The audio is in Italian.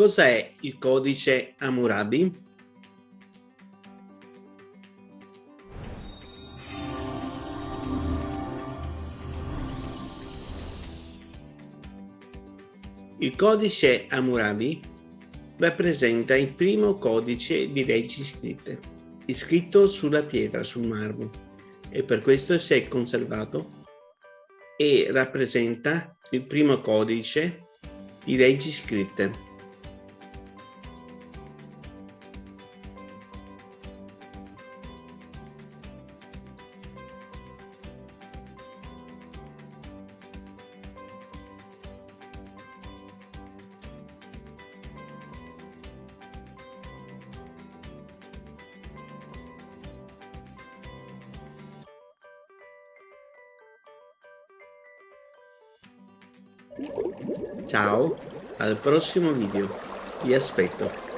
Cos'è il codice Hammurabi? Il codice Hammurabi rappresenta il primo codice di leggi scritte, scritto sulla pietra, sul marmo, e per questo si è conservato e rappresenta il primo codice di leggi scritte. Ciao, al prossimo video. Vi aspetto.